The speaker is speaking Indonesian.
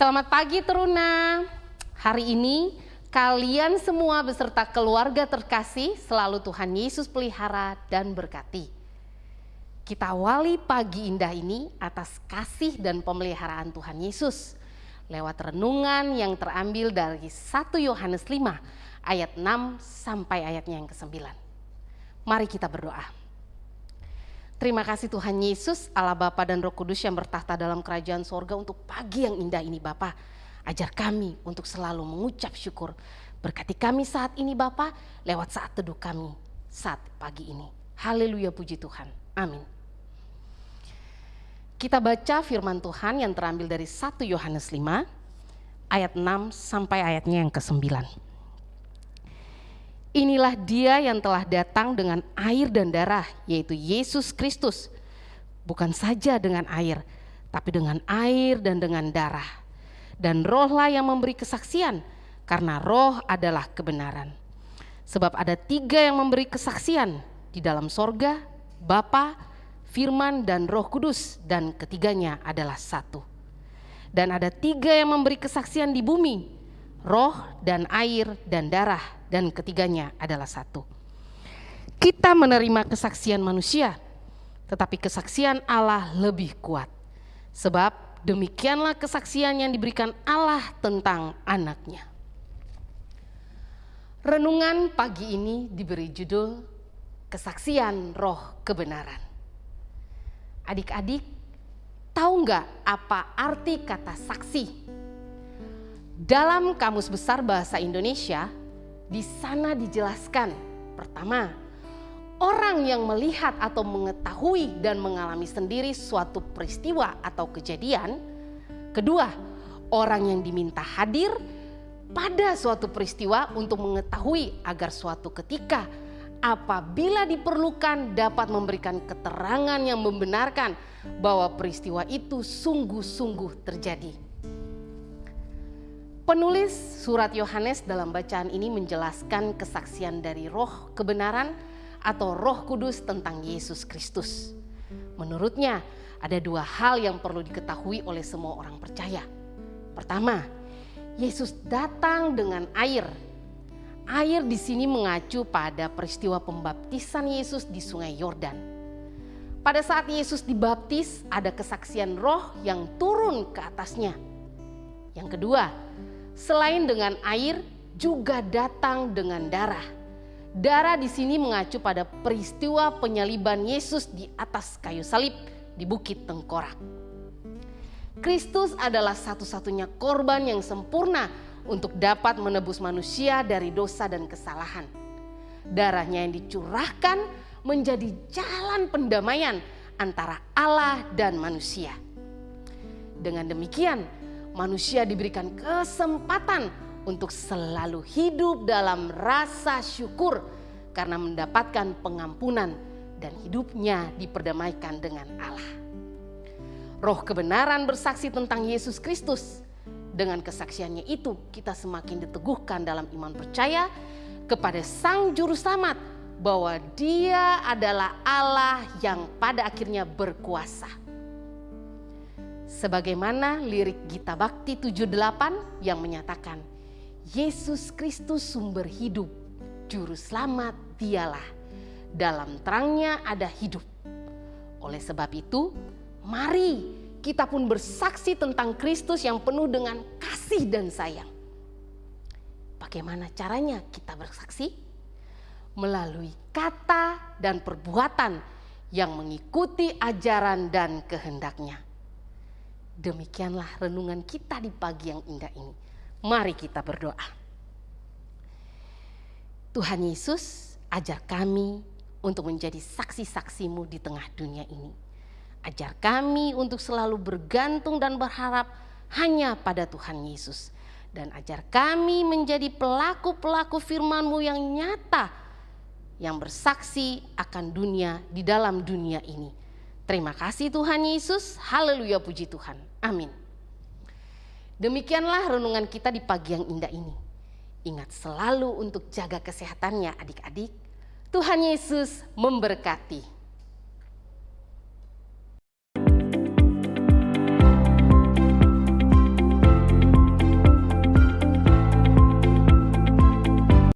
Selamat pagi Teruna. Hari ini kalian semua beserta keluarga terkasih selalu Tuhan Yesus pelihara dan berkati. Kita awali pagi indah ini atas kasih dan pemeliharaan Tuhan Yesus lewat renungan yang terambil dari 1 Yohanes 5 ayat 6 sampai ayatnya yang ke-9. Mari kita berdoa. Terima kasih Tuhan Yesus, Allah Bapa dan Roh Kudus yang bertahta dalam kerajaan sorga untuk pagi yang indah ini Bapa. Ajar kami untuk selalu mengucap syukur. Berkati kami saat ini Bapa, lewat saat teduh kami saat pagi ini. Haleluya puji Tuhan. Amin. Kita baca firman Tuhan yang terambil dari 1 Yohanes 5 ayat 6 sampai ayatnya yang ke-9. Inilah dia yang telah datang dengan air dan darah, yaitu Yesus Kristus. Bukan saja dengan air, tapi dengan air dan dengan darah. Dan rohlah yang memberi kesaksian, karena roh adalah kebenaran. Sebab ada tiga yang memberi kesaksian di dalam sorga, Bapa, Firman, dan Roh Kudus, dan ketiganya adalah satu. Dan ada tiga yang memberi kesaksian di bumi, roh dan air dan darah dan ketiganya adalah satu. Kita menerima kesaksian manusia, tetapi kesaksian Allah lebih kuat. Sebab demikianlah kesaksian yang diberikan Allah tentang anaknya. Renungan pagi ini diberi judul Kesaksian Roh Kebenaran. Adik-adik, tahu nggak apa arti kata saksi? Dalam Kamus Besar Bahasa Indonesia, di sana dijelaskan, pertama, orang yang melihat atau mengetahui dan mengalami sendiri suatu peristiwa atau kejadian. Kedua, orang yang diminta hadir pada suatu peristiwa untuk mengetahui agar suatu ketika apabila diperlukan dapat memberikan keterangan yang membenarkan bahwa peristiwa itu sungguh-sungguh terjadi. Penulis surat Yohanes dalam bacaan ini menjelaskan kesaksian dari roh kebenaran atau roh kudus tentang Yesus Kristus. Menurutnya ada dua hal yang perlu diketahui oleh semua orang percaya. Pertama, Yesus datang dengan air. Air di sini mengacu pada peristiwa pembaptisan Yesus di sungai Yordan. Pada saat Yesus dibaptis ada kesaksian roh yang turun ke atasnya. Yang kedua, selain dengan air juga datang dengan darah. Darah di sini mengacu pada peristiwa penyaliban Yesus di atas kayu salib di Bukit Tengkorak. Kristus adalah satu-satunya korban yang sempurna untuk dapat menebus manusia dari dosa dan kesalahan. Darahnya yang dicurahkan menjadi jalan pendamaian antara Allah dan manusia. Dengan demikian, manusia diberikan kesempatan untuk selalu hidup dalam rasa syukur karena mendapatkan pengampunan dan hidupnya diperdamaikan dengan Allah. Roh kebenaran bersaksi tentang Yesus Kristus. Dengan kesaksiannya itu kita semakin diteguhkan dalam iman percaya kepada Sang Juru Selamat bahwa Dia adalah Allah yang pada akhirnya berkuasa Sebagaimana lirik Gita Bakti 78 yang menyatakan, Yesus Kristus sumber hidup, juru selamat dialah. Dalam terangnya ada hidup. Oleh sebab itu, mari kita pun bersaksi tentang Kristus yang penuh dengan kasih dan sayang. Bagaimana caranya kita bersaksi? Melalui kata dan perbuatan yang mengikuti ajaran dan kehendaknya Demikianlah renungan kita di pagi yang indah ini. Mari kita berdoa. Tuhan Yesus, ajar kami untuk menjadi saksi-saksimu di tengah dunia ini. Ajar kami untuk selalu bergantung dan berharap hanya pada Tuhan Yesus. Dan ajar kami menjadi pelaku-pelaku firman-Mu yang nyata, yang bersaksi akan dunia di dalam dunia ini Terima kasih Tuhan Yesus. Haleluya puji Tuhan. Amin. Demikianlah renungan kita di pagi yang indah ini. Ingat selalu untuk jaga kesehatannya adik-adik. Tuhan Yesus memberkati.